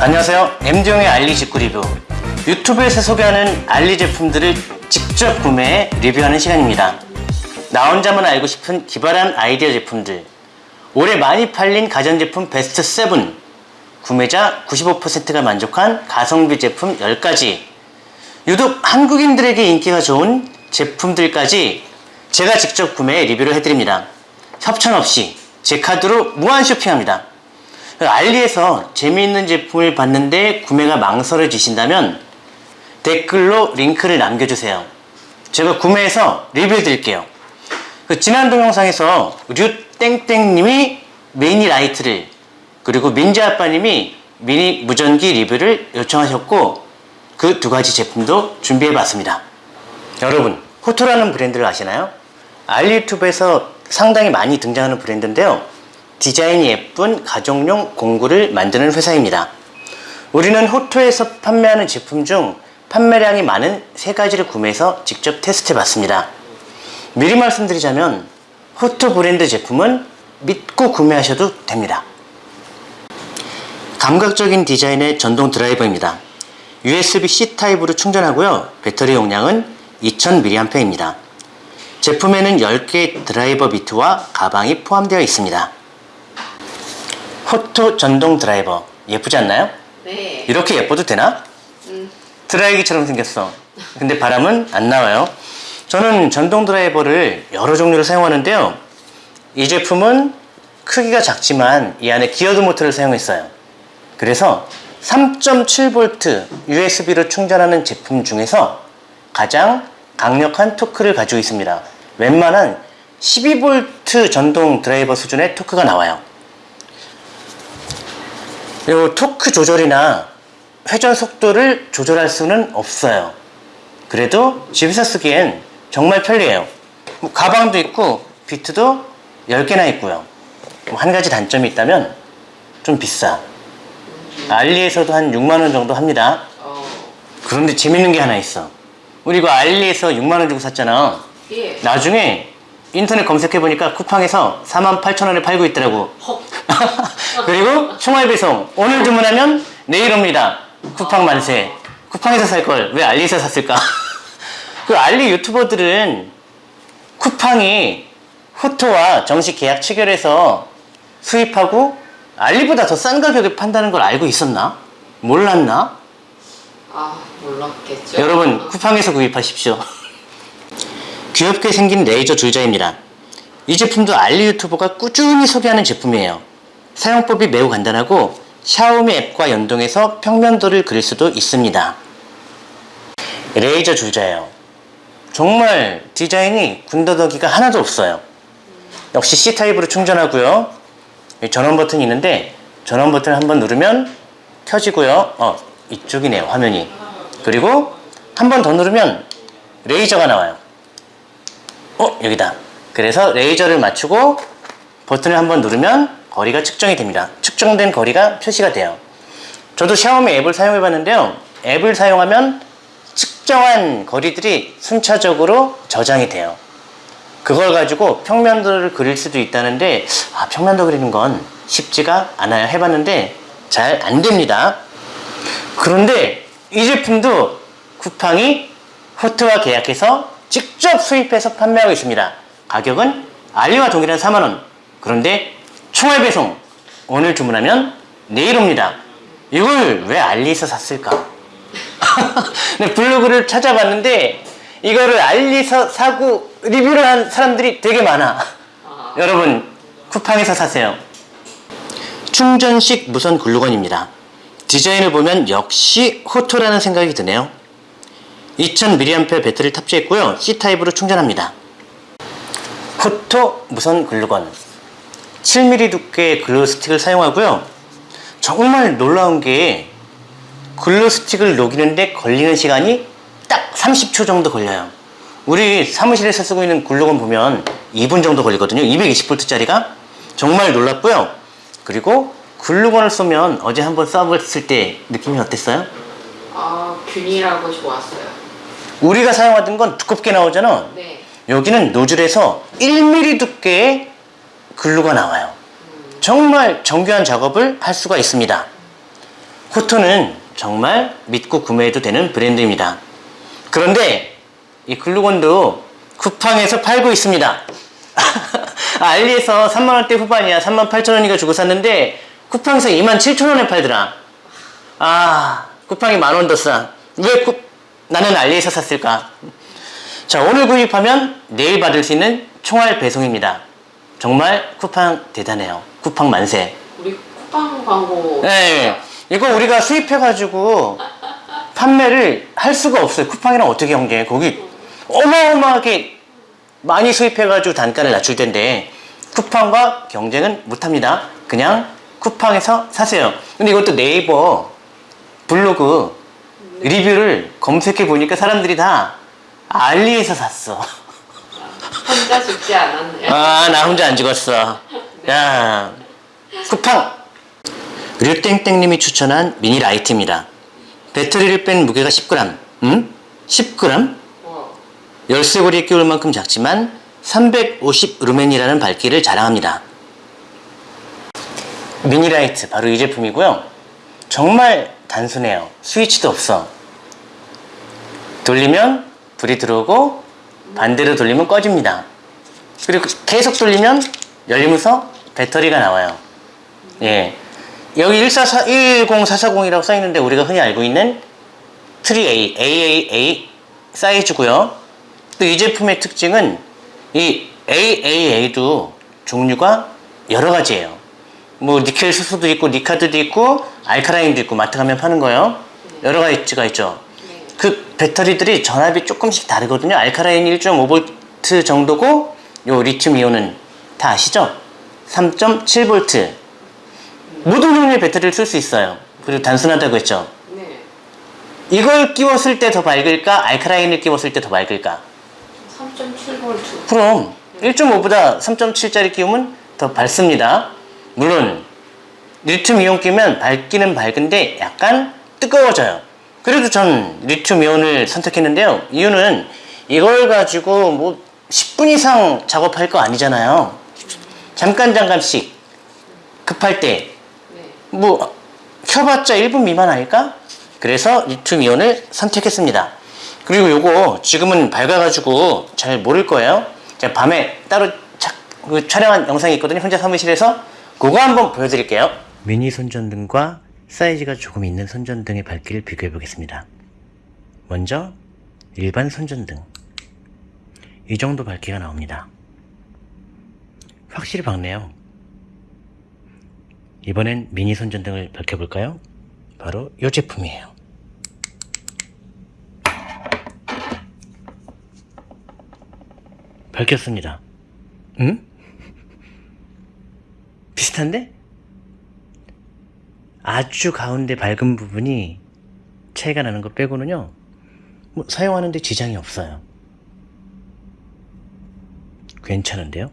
안녕하세요. MD용의 알리 직구 리뷰. 유튜브에서 소개하는 알리 제품들을 직접 구매해 리뷰하는 시간입니다. 나 혼자만 알고 싶은 기발한 아이디어 제품들. 올해 많이 팔린 가전제품 베스트 7 구매자 95%가 만족한 가성비 제품 10가지. 유독 한국인들에게 인기가 좋은 제품들까지 제가 직접 구매해 리뷰를 해드립니다. 협찬 없이 제 카드로 무한 쇼핑합니다 알리에서 재미있는 제품을 봤는데 구매가 망설여지신다면 댓글로 링크를 남겨주세요. 제가 구매해서 리뷰해 드릴게요. 그 지난 동영상에서 류땡땡님이 미니 라이트를 그리고 민지 아빠님이 미니 무전기 리뷰를 요청하셨고 그 두 가지 제품도 준비해 봤습니다. 여러분 호토라는 브랜드를 아시나요? 알리 유튜브에서 상당히 많이 등장하는 브랜드인데요. 디자인이 예쁜 가정용 공구를 만드는 회사입니다. 우리는 호토에서 판매하는 제품 중 판매량이 많은 세 가지를 구매해서 직접 테스트 해 봤습니다. 미리 말씀드리자면 호토 브랜드 제품은 믿고 구매하셔도 됩니다. 감각적인 디자인의 전동 드라이버입니다. USB-C 타입으로 충전하고요. 배터리 용량은 2000mAh입니다. 제품에는 10개의 드라이버 비트와 가방이 포함되어 있습니다. 호토 전동 드라이버 예쁘지 않나요? 네. 이렇게 예뻐도 되나? 음. 드라이기처럼 생겼어 근데 바람은 안 나와요 저는 전동 드라이버를 여러 종류를 사용하는데요 이 제품은 크기가 작지만 이 안에 geared 모터를 사용했어요 그래서 3.7V USB로 충전하는 제품 중에서 가장 강력한 토크를 가지고 있습니다 웬만한 12V 전동 드라이버 수준의 토크가 나와요 이 토크 조절이나 회전 속도를 조절할 수는 없어요. 그래도 집에서 쓰기엔 정말 편리해요. 뭐 가방도 있고 비트도 10개나 있고요. 뭐 한 가지 단점이 있다면 좀 비싸. 알리에서도 한 6만원 정도 합니다. 어. 그런데 재밌는 게 하나 있어. 우리 이거 알리에서 6만원 주고 샀잖아. 예. 나중에 인터넷 검색해보니까 쿠팡에서 48,000원에 팔고 있더라고. 헉. 그리고 총알 배송. 오늘 주문하면 내일 옵니다. 쿠팡 만세. 쿠팡에서 살 걸 왜 알리에서 샀을까? 그 알리 유튜버들은 쿠팡이 호토와 정식 계약 체결해서 수입하고 알리보다 더 싼 가격에 판다는 걸 알고 있었나? 몰랐나? 아, 몰랐겠죠. 여러분 쿠팡에서 구입하십시오. 귀엽게 생긴 레이저 줄자입니다. 이 제품도 알리 유튜버가 꾸준히 소개하는 제품이에요 사용법이 매우 간단하고 샤오미 앱과 연동해서 평면도를 그릴 수도 있습니다. 레이저 줄자예요. 정말 디자인이 군더더기가 하나도 없어요. 역시 C타입으로 충전하고요. 전원 버튼이 있는데 전원 버튼을 한번 누르면 켜지고요. 어 이쪽이네요 화면이. 그리고 한 번 더 누르면 레이저가 나와요. 어 여기다. 그래서 레이저를 맞추고 버튼을 한번 누르면 거리가 측정이 됩니다. 측정된 거리가 표시가 돼요. 저도 샤오미 앱을 사용해 봤는데요. 앱을 사용하면 측정한 거리들이 순차적으로 저장이 돼요. 그걸 가지고 평면도를 그릴 수도 있다는데 아 평면도 그리는 건 쉽지가 않아요. 해봤는데 잘 안됩니다. 그런데 이 제품도 쿠팡이 호트와 계약해서 직접 수입해서 판매하고 있습니다. 가격은 알리와 동일한 4만원. 그런데 총알 배송. 오늘 주문하면 내일 옵니다. 이걸 왜 알리에서 샀을까? 네, 블로그를 찾아봤는데 이거를 알리에서 사고 리뷰를 한 사람들이 되게 많아. 아. 여러분 쿠팡에서 사세요. 충전식 무선 글루건입니다. 디자인을 보면 역시 호토라는 생각이 드네요. 2000mAh 배터리를 탑재했고요. C타입으로 충전합니다. 호토 무선 글루건 7mm 두께의 글루 스틱을 사용하고요 정말 놀라운 게 글루 스틱을 녹이는데 걸리는 시간이 딱 30초 정도 걸려요 우리 사무실에서 쓰고 있는 글루건 보면 2분 정도 걸리거든요 220V 짜리가 정말 놀랍고요 그리고 글루건을 쏘면 어제 한번 쏴봤을 때 느낌이 어땠어요? 아, 균일하고 좋았어요. 우리가 사용하던 건 두껍게 나오잖아 네. 여기는 노즐에서 1mm 두께의 글루가 나와요 정말 정교한 작업을 할 수가 있습니다 코토는 정말 믿고 구매해도 되는 브랜드입니다. 그런데 이 글루건도 쿠팡에서 팔고 있습니다. 알리에서 3만원대 후반이야. 3만 8천원인가 주고 샀는데 쿠팡에서 2만 7천원에 팔더라. 아, 쿠팡이 만원 더 싸. 왜 쿠, 나는 알리에서 샀을까? 자, 오늘 구입하면 내일 받을 수 있는 총알 배송입니다. 정말 쿠팡 대단해요. 쿠팡 만세. 우리 쿠팡 광고 네, 이거 우리가 수입해가지고 판매를 할 수가 없어요. 쿠팡이랑 어떻게 경쟁해? 거기 어마어마하게 많이 수입해가지고 단가를 낮출 텐데 쿠팡과 경쟁은 못합니다. 그냥 쿠팡에서 사세요. 근데 이것도 네이버 블로그 리뷰를 검색해 보니까 사람들이 다 알리에서 샀어. 혼자 죽지 않았네요. 아, 나 혼자 안 죽었어. 야, 쿠팡. 류땡땡님이 추천한 미니 라이트입니다. 배터리를 뺀 무게가 10g. 음? 10g? 와, 열쇠고리에 끼울 만큼 작지만 350 루멘이라는 밝기를 자랑합니다. 미니라이트 바로 이 제품이고요. 정말 단순해요. 스위치도 없어. 돌리면 불이 들어오고 반대로 돌리면 꺼집니다. 그리고 계속 돌리면 열리면서 배터리가 나와요. 예. 여기 144, 10440이라고 써 있는데 우리가 흔히 알고 있는 triple A, AAA 사이즈고요. 또 이 제품의 특징은 이 AAA도 종류가 여러 가지예요. 뭐 니켈 수소도 있고 니카드도 있고 알카라인도 있고 마트 가면 파는 거요. 여러 가지가 있죠. 네. 그 배터리들이 전압이 조금씩 다르거든요. 알카라인 1.5V 정도고 요 리튬 이온은 다 아시죠? 3.7V. 모든 종류의 배터리를 쓸 수 있어요. 그리고 단순하다고 했죠. 네. 이걸 끼웠을 때 더 밝을까? 알카라인을 끼웠을 때 더 밝을까? 3.7V. 그럼 1.5보다 3.7짜리 끼우면 더 밝습니다. 물론 리튬 이온 끼면 밝기는 밝은데 약간 뜨거워져요. 그래도 전 리튬 이온을 선택했는데요. 이유는 이걸 가지고 뭐 10분 이상 작업할 거 아니잖아요. 잠깐 잠깐씩 급할 때 네. 뭐 켜봤자 1분 미만 아닐까? 그래서 리튬 이온을 선택했습니다. 그리고 요거 지금은 밝아가지고 잘 모를 거예요. 제가 밤에 따로 착, 그 촬영한 영상이 있거든요. 혼자 사무실에서 그거 한번 보여드릴게요. 미니 손전등과 사이즈가 조금 있는 손전등의 밝기를 비교해 보겠습니다. 먼저 일반 손전등 이 정도 밝기가 나옵니다. 확실히 밝네요. 이번엔 미니 손전등을 밝혀볼까요? 바로 이 제품이에요. 밝혔습니다. 응? 비슷한데? 아주 가운데 밝은 부분이 차이가 나는 것 빼고는요, 뭐 사용하는데 지장이 없어요. 괜찮은데요?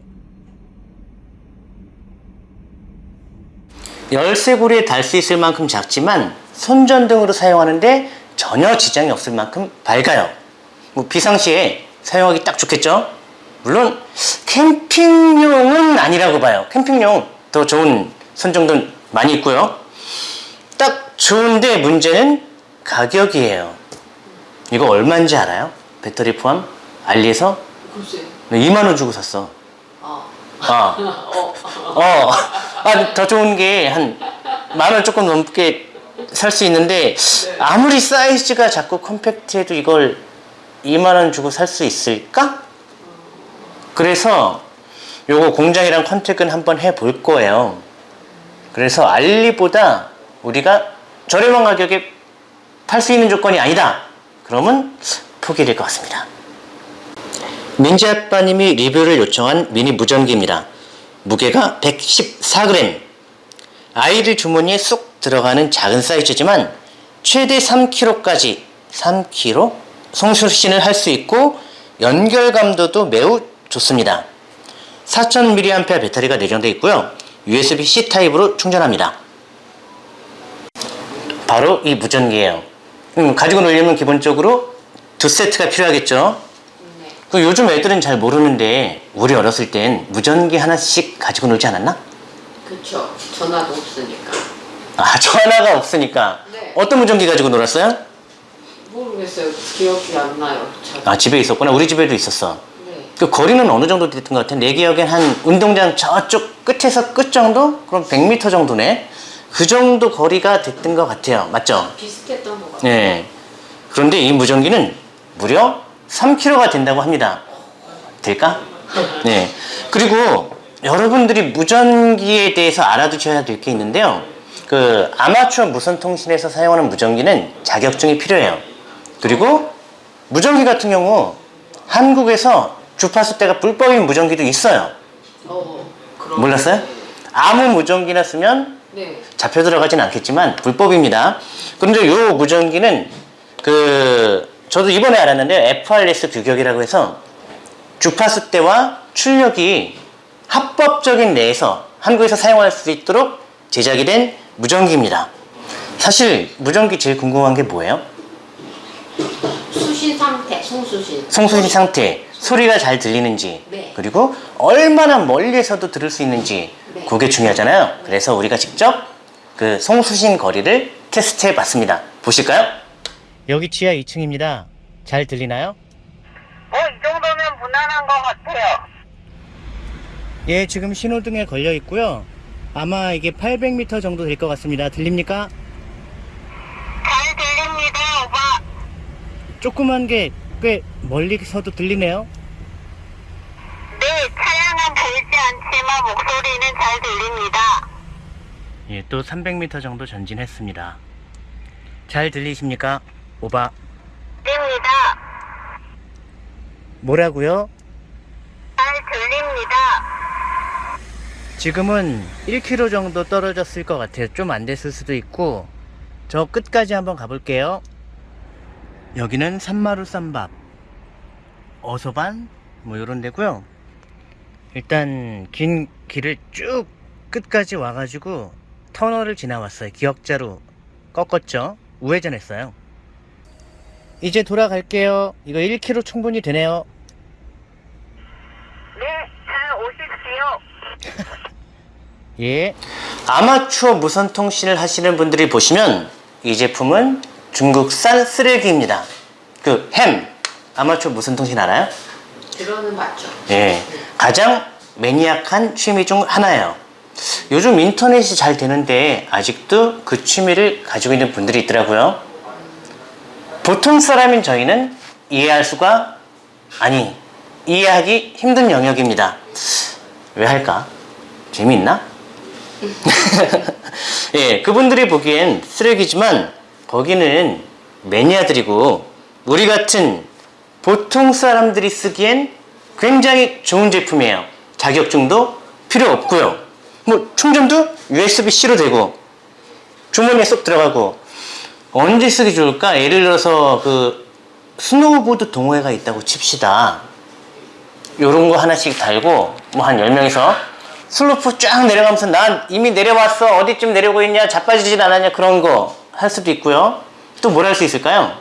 열쇠고리에 달 수 있을 만큼 작지만 손전등으로 사용하는데 전혀 지장이 없을 만큼 밝아요. 뭐 비상시에 사용하기 딱 좋겠죠? 물론 캠핑용은 아니라고 봐요. 캠핑용 더 좋은 손전등 많이 있고요. 딱 좋은데 문제는 가격이에요. 이거 얼마인지 알아요? 배터리 포함? 알리에서 글쎄. 2만 원 주고 샀어. 아. 아. 어. 어, 아, 더 좋은 게 한 만 원 조금 넘게 살 수 있는데 아무리 사이즈가 작고 컴팩트해도 이걸 2만 원 주고 살 수 있을까? 그래서 요거 공장이랑 contact은 한번 해 볼 거예요. 그래서 알리보다 우리가 저렴한 가격에 팔 수 있는 조건이 아니다. 그러면 포기될 것 같습니다. 민지 아빠님이 리뷰를 요청한 미니 무전기입니다. 무게가 114g. 아이들 주머니에 쏙 들어가는 작은 사이즈지만 최대 3kg까지 3kg 송수신을 할 수 있고 연결 감도도 매우 좋습니다. 4000mAh 배터리가 내장되어 있고요. USB-C 타입으로 충전합니다. 바로 이 무전기예요. 음, 가지고 놀려면 기본적으로 두 세트가 필요하겠죠. 네. 그 요즘 애들은 잘 모르는데 우리 어렸을 땐 무전기 하나씩 가지고 놀지 않았나? 그쵸. 전화도 없으니까. 아 전화가 없으니까 어떤 무전기 가지고 놀았어요? 모르겠어요. 기억이 안 나요. 잘. 아 집에 있었구나. 우리 집에도 있었어. 네. 그 거리는 어느 정도 됐던 것 같아? 내 기억엔 한 운동장 저쪽 끝에서 끝 정도? 그럼 100m 정도네. 그 정도 거리가 됐던 것 같아요. 맞죠? 비슷했던 것 같아요. 네. 그런데 이 무전기는 무려 3kg가 된다고 합니다. 될까? 네. 그리고 여러분들이 무전기에 대해서 알아두셔야 될 게 있는데요. 그 아마추어 무선통신에서 사용하는 무전기는 자격증이 필요해요. 그리고 무전기 같은 경우 한국에서 주파수대가 불법인 무전기도 있어요. 어. 몰랐어요? 아무 무전기나 쓰면 네. 잡혀 들어가진 않겠지만 불법입니다. 그런데 이 무전기는 그 저도 이번에 알았는데 FRS 규격이라고 해서 주파수 대와 출력이 합법적인 내에서 한국에서 사용할 수 있도록 제작이 된 무전기입니다. 사실 무전기 제일 궁금한 게 뭐예요? 수신 상태, 송수신. 송수신 상태, 소리가 잘 들리는지, 네. 그리고 얼마나 멀리에서도 들을 수 있는지, 네. 그게 중요하잖아요. 그래서 우리가 직접 그 송수신 거리를 테스트해 봤습니다. 보실까요? 여기 지하 2층입니다. 잘 들리나요? 어, 이 정도면 무난한 것 같아요. 예, 지금 신호등에 걸려 있고요. 아마 이게 800m 정도 될 것 같습니다. 들립니까? 잘 들립니다, 오빠. 조그만 게 꽤 멀리서도 들리네요. 네, 보이지 않지만 목소리는 잘 들립니다. 예, 또 300m 정도 전진했습니다. 잘 들리십니까? 오바. 들립니다. 뭐라고요? 잘 들립니다. 지금은 1km 정도 떨어졌을 것 같아요. 좀 안 됐을 수도 있고 저 끝까지 한번 가볼게요. 여기는 산마루 쌈밥 어서반 뭐 이런 데고요. 일단 긴 길을 쭉 끝까지 와가지고 터널을 지나왔어요. 기역자로 꺾었죠. 우회전했어요. 이제 돌아갈게요. 이거 1km 충분히 되네요. 네, 잘 오십시오. 예. 아마추어 무선 통신을 하시는 분들이 보시면 이 제품은 중국산 쓰레기입니다. 그 햄. 아마추어 무선 통신 알아요? 들어는 맞죠. 예. 가장 매니악한 취미 중 하나예요. 요즘 인터넷이 잘 되는데 아직도 그 취미를 가지고 있는 분들이 있더라고요. 보통 사람인 저희는 이해할 수가 아니 이해하기 힘든 영역입니다. 왜 할까? 재미있나? 예, 그분들이 보기엔 쓰레기지만 거기는 매니아들이고 우리 같은 보통 사람들이 쓰기엔 굉장히 좋은 제품이에요. 자격증도 필요 없고요. 뭐 충전도 USB-C로 되고 주머니에 쏙 들어가고 언제 쓰기 좋을까? 예를 들어서 그 스노우보드 동호회가 있다고 칩시다. 요런 거 하나씩 달고 뭐 한 10명이서 슬로프 쫙 내려가면서 난 이미 내려왔어 어디쯤 내려오고 있냐 자빠지진 않았냐 그런 거 할 수도 있고요 또 뭘 할 수 있을까요?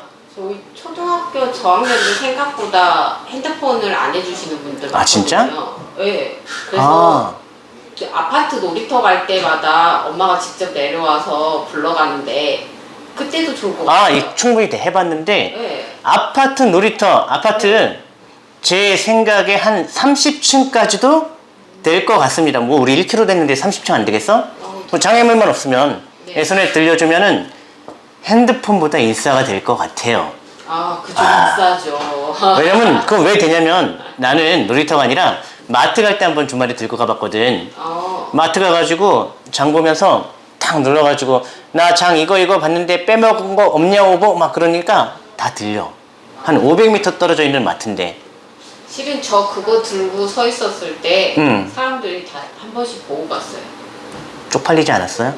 초등학교 저학년들 생각보다 핸드폰을 안 해주시는 분들 아, 진짜? 많거든요. 네. 그래서 아, 그 아파트 놀이터 갈 때마다 엄마가 직접 내려와서 불러가는데 그때도 좋을 것아 같아요. 이 충분히 돼 해봤는데 네. 아파트 놀이터 아파트 제 생각에 한 30층까지도 될 것 같습니다 뭐 우리 1km 됐는데 30층 안 되겠어? 뭐 장애물만 없으면 네. 예선에 들려주면은 핸드폰보다 인싸가 될 것 같아요 아, 아. 비싸죠. 왜냐면 그거 왜 되냐면 나는 놀이터가 아니라 마트 갈 때 한번 주말에 들고 가봤거든. 어, 마트 가가지고 장 보면서 탁 눌러가지고 나 장 이거 이거 봤는데 빼먹은 거 없냐 오보 막 그러니까 다 들려. 한 500m 떨어져 있는 마트인데 실은 저 그거 들고 서 있었을 때 음. 사람들이 다 한 번씩 보고 갔어요. 쪽팔리지 않았어요?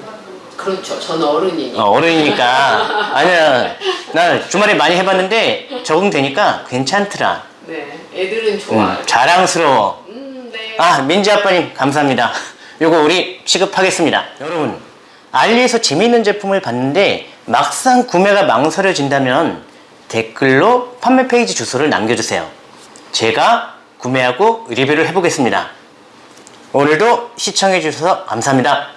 그렇죠. 저는 어른이니까. 어, 어른이니까 아니야 나 주말에 많이 해봤는데 적응되니까 괜찮더라. 네, 애들은 좋아요. 음, 자랑스러워. 음, 네. 아, 민지 아빠님, 감사합니다. 요거 우리 취급하겠습니다. 여러분, 알리에서 재미있는 제품을 봤는데 막상 구매가 망설여진다면 댓글로 판매 페이지 주소를 남겨주세요. 제가 구매하고 리뷰를 해보겠습니다. 오늘도 시청해주셔서 감사합니다.